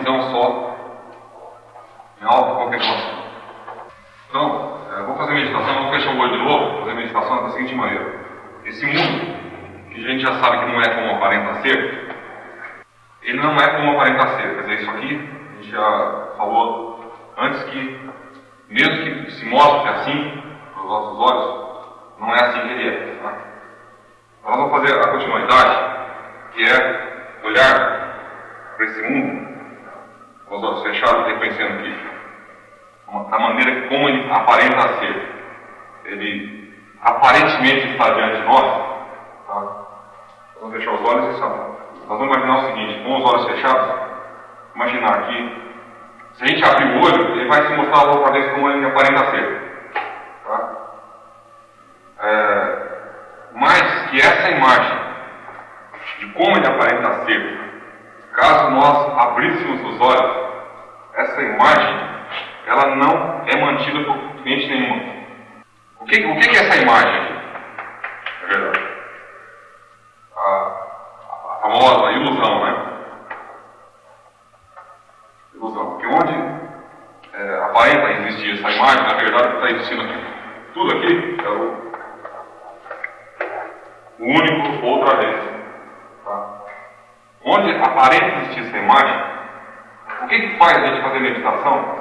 visão só em auto-contemplação. Então, é, vou fazer meditação, vou fechar o olho de novo, vou fazer meditação da seguinte maneira. Esse mundo, que a gente já sabe que não é como aparenta ser, ele não é como aparenta ser. Quer dizer, isso aqui, a gente já falou antes que, mesmo que se mostre assim, para os nossos olhos, não é assim que ele é. Tá? Nós vamos fazer a continuidade, que é olhar para esse mundo, com os olhos fechados, reconhecendo que a maneira como ele aparenta ser. Ele aparentemente está diante de nós. Tá? Vamos fechar os olhos e saber. Nós vamos imaginar o seguinte, com os olhos fechados, imaginar que se a gente abrir o olho, ele vai se mostrar logo para como ele aparenta ser. Tá? É, mas que essa imagem de como ele aparenta ser, caso nós abríssemos os olhos, essa imagem ela não é mantida por cliente nenhuma. O que, o que é essa imagem aqui? É verdade. A, a famosa ilusão, né? Ilusão. Porque onde é, aparenta existir essa imagem, na verdade está existindo aqui. Tudo aqui é o único outra vez. Onde aparenta existir essa imagem, o que, que faz a gente fazer meditação?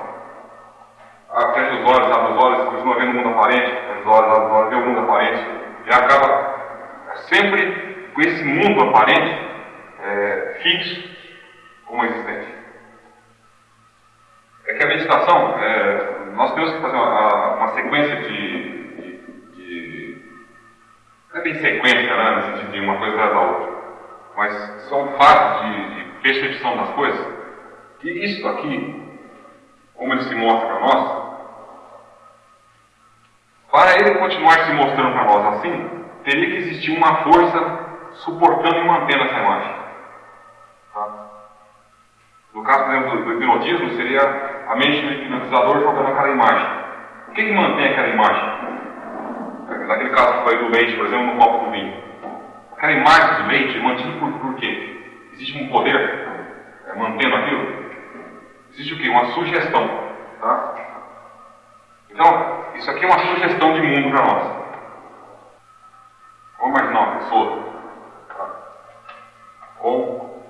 fecha os olhos, abre os olhos, continua vendo o mundo aparente, fecha os olhos, abre os olhos, vê o mundo aparente, e acaba sempre com esse mundo aparente é, fixo como existente. É que a meditação, é, nós temos que fazer uma, uma sequência de, de, de, Não é bem sequência, né, no sentido de uma coisa da outra, mas são fatos de, de percepção das coisas, que isso aqui, como ele se mostra para nós, para ele continuar se mostrando para nós assim, teria que existir uma força suportando e mantendo essa imagem. Tá? No caso, por exemplo, do hipnotismo, seria a mente do hipnotizador jogando aquela imagem. O que, que mantém aquela imagem? Naquele caso que foi do leite, por exemplo, no copo do vinho. Aquela imagem leite mantida por, por quê? Existe um poder é, mantendo aquilo? Existe o quê? Uma sugestão. Tá? Então, isso aqui é uma sugestão de mundo para nós. Vamos imaginar uma pessoa tá? com.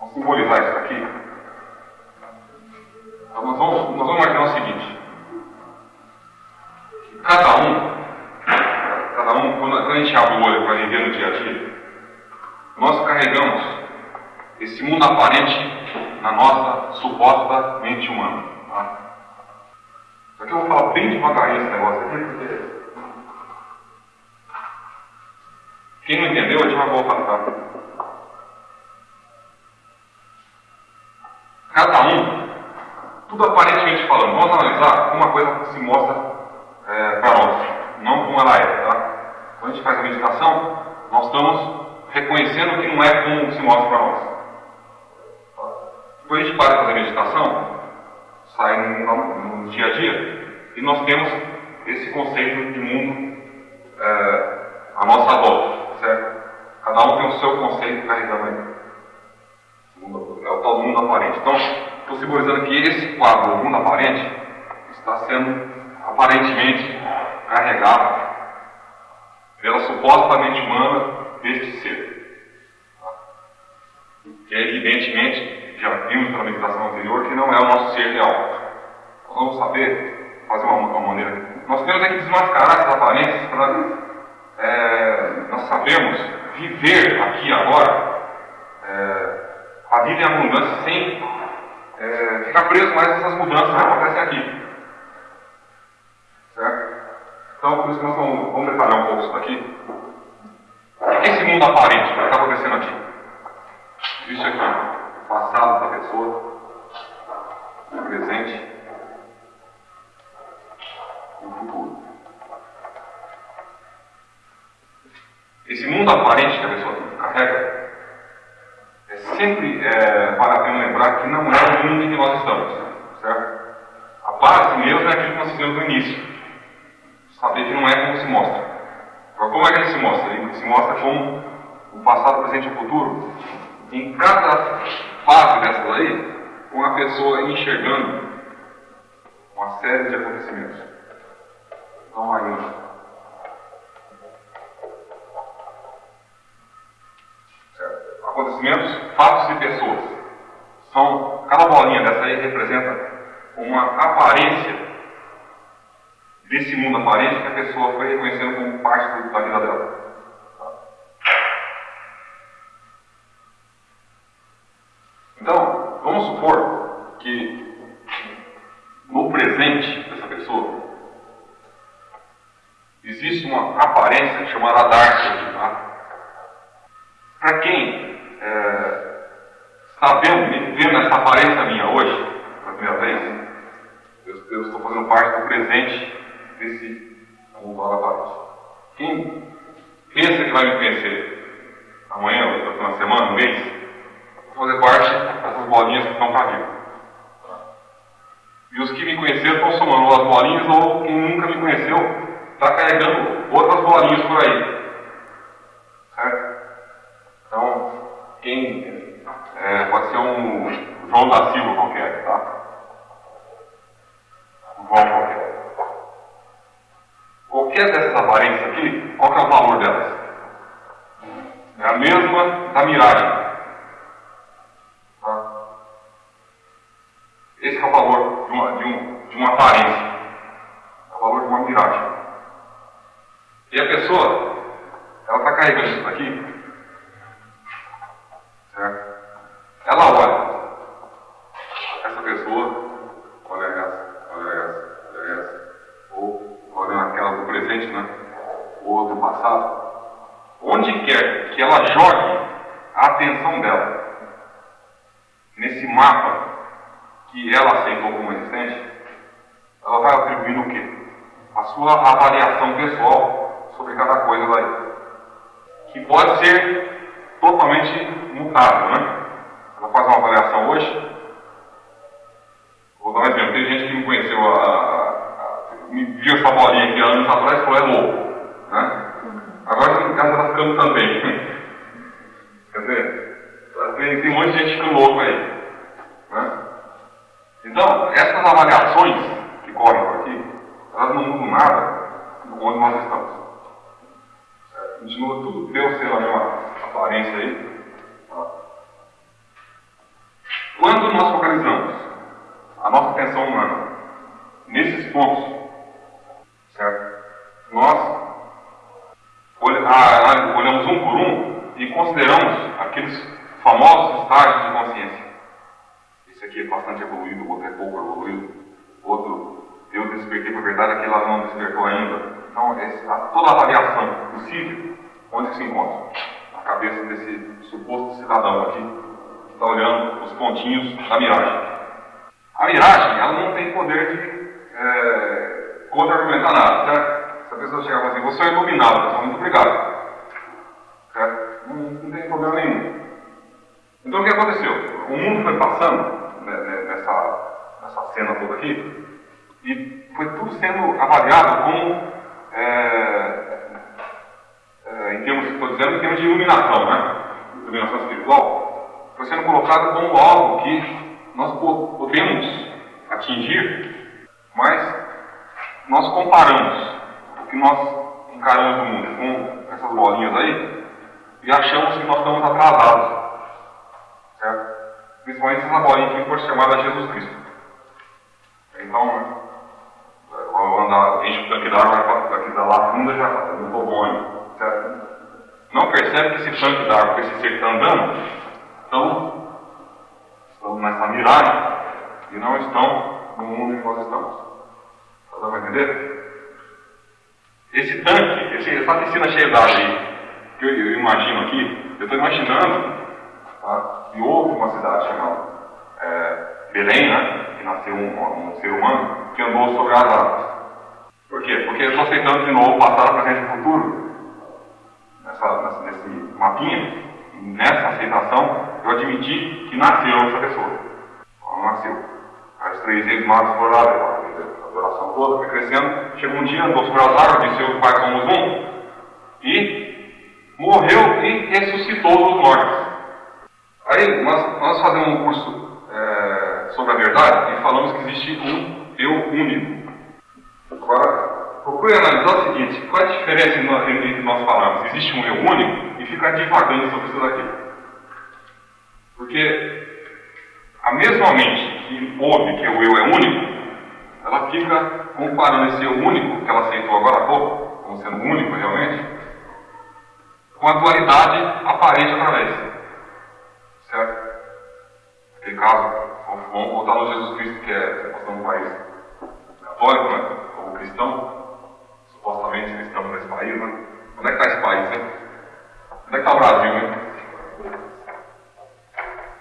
Vamos simbolizar isso aqui. Então, nós, vamos, nós vamos imaginar o seguinte: cada um, cada um, quando a gente abre o olho para viver no dia a dia, nós carregamos esse mundo aparente na nossa suposta mente humana. Tá? Só que eu vou falar bem devagarinho esse negócio aqui. Quem não entendeu, a gente vai voltar. Tá? Cada um, tudo aparentemente falando, vamos analisar como uma coisa se mostra é, para nós, não como ela é. Quando a gente faz a meditação, nós estamos reconhecendo que não é como se mostra para nós. Depois a gente para de fazer meditação, sai no, no, dia a dia, e nós temos esse conceito de mundo é, à nossa volta, certo? Cada um tem o seu conceito carregando aí. É o tal mundo aparente. Então, estou simbolizando que esse quadro, o mundo aparente, está sendo aparentemente carregado pela supostamente humana deste ser. Que é evidentemente já vimos pela meditação anterior, que não é o nosso ser real. Nós vamos saber fazer uma, uma maneira. Nós temos é que desmascarar essas aparências para é, nós sabemos viver aqui agora é, a vida em abundância sem é, ficar preso mais nessas mudanças que acontecem aqui. Certo? Então, por isso que nós vamos, vamos isso daqui. O que esse mundo aparente que está acontecendo aqui? Existe aqui passado da pessoa, o presente e o futuro. Esse mundo aparente que a pessoa carrega é sempre é, para a pena lembrar que não é o mundo em que nós estamos, certo? A base mesmo é aquilo que nós fizemos no início. Saber que não é como se mostra. Como é que ele se mostra? Ele se mostra como o passado, presente e o futuro, em cada fase dessa daí, uma pessoa enxergando uma série de acontecimentos. Então aí, acontecimentos, fatos e pessoas. São, cada bolinha dessa aí representa uma aparência desse mundo aparente que a pessoa foi reconhecendo como parte da vida dela. Então, vamos supor que no presente dessa pessoa existe uma aparência chamada Dark. Tá? Para quem é, está vendo, vendo essa aparência minha hoje, pela primeira vez, eu, eu estou fazendo parte do presente desse mundo aparente. Quem pensa que vai me conhecer amanhã, ou na semana, um mês, fazer parte dessas bolinhas que estão para vir. E os que me conheceram estão somando as bolinhas, ou quem nunca me conheceu está carregando outras bolinhas por aí. Certo? Então, quem é, pode ser um João da Silva qualquer, tá? Um João qualquer. Qualquer dessas aparências aqui, qual que é o valor delas? É a mesma da miragem. Esse é o valor de uma, de um, de uma aparência. É o valor de uma miragem. E a pessoa, ela está carregando isso aqui. Certo? Ela olha. Essa pessoa olha essa, olha essa, olha essa. Ou olha aquela do presente, né? Ou do passado. Onde quer que ela jogue a atenção dela nesse mapa que ela aceitou como existente, ela vai atribuindo o quê? A sua avaliação pessoal sobre cada coisa daí. Que pode ser totalmente mutável, né? Ela faz uma avaliação hoje. Vou dar um exemplo. Tem gente que me conheceu, a, a, a, me viu essa bolinha aqui anos atrás e falou, é louco. Né? Agora em casa está ficando também. Quer dizer, tem, tem um monte de gente ficando louco aí. Né? Então, essas avaliações que correm por aqui, elas não mudam nada do onde nós estamos. Certo? Continua tudo, Deus ser a mesma aparência aí. Tá? Quando nós focalizamos a nossa atenção humana nesses pontos, certo? Nós olhamos um por um e consideramos aqueles famosos estágios de consciência esse aqui é bastante evoluído, o outro é pouco evoluído, outro eu despertei para a verdade, aquele lá não despertou ainda. Então, esse, a, toda a avaliação possível, onde se encontra? Na cabeça desse suposto cidadão aqui, está olhando os pontinhos da miragem. A miragem, ela não tem poder de é, contra-argumentar nada, certo? A pessoa chegar e falar assim, você é iluminado, pessoal, muito obrigado. Não, não tem problema nenhum. Então o que aconteceu? O mundo foi passando né, né, nessa, nessa cena toda aqui, e foi tudo sendo avaliado como, é, é, em termos, estou dizendo, em termos de iluminação, né? Iluminação espiritual, foi sendo colocado como algo que nós podemos atingir, mas nós comparamos que nós encaramos no mundo com essas bolinhas aí e achamos que nós estamos atrasados. Certo? principalmente essa bolinha que foi chamada Jesus Cristo. Então, quando anda, enche o tanque d'água, daqui da lá funda já está no bom certo? Não percebe que esse tanque d'água, que esse ser está andando, estão, estão nessa miragem e não estão no mundo em que nós estamos. Está dando para entender? Esse tanque, esse, essa piscina cheia d'água aí, que eu, eu imagino aqui, eu estou imaginando Tá? E houve uma cidade chamada é, Belém, né? que nasceu um, um, ser humano que andou sobre as águas. Por quê? Porque eu estou aceitando de novo passado, presente e futuro nessa, nessa, nesse mapinha. Nessa aceitação, eu admiti que nasceu essa pessoa. Ela nasceu. As três ex-magos foram lá, a coração toda, foi crescendo. Chegou um dia, nosso Lázaro disse: O Pai somos um. E morreu e ressuscitou dos mortos. Aí nós, nós fazemos um curso é, sobre a verdade e falamos que existe um eu único. Agora, procure analisar o seguinte: qual é a diferença entre nós falamos existe um eu único e ficar divagando sobre isso daqui? Porque a mesma mente que ouve que o eu é único, ela fica comparando esse eu único que ela aceitou agora há pouco, como sendo único realmente, com a dualidade aparente através. Certo? Naquele caso, vamos voltar no Jesus Cristo, que é do país católico, né? Ou cristão, supostamente cristão nesse país, né? Onde é que está esse país, né? Onde é que está o Brasil, né?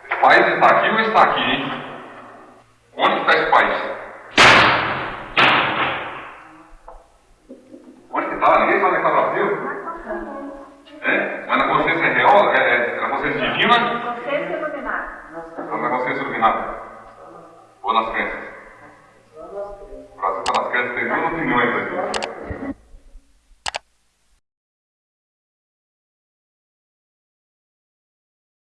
Esse país está aqui ou está aqui, hein? Onde está esse país? Está? Ninguém sabe onde está o Brasil? É? Mas na consciência real, é, é, na consciência divina?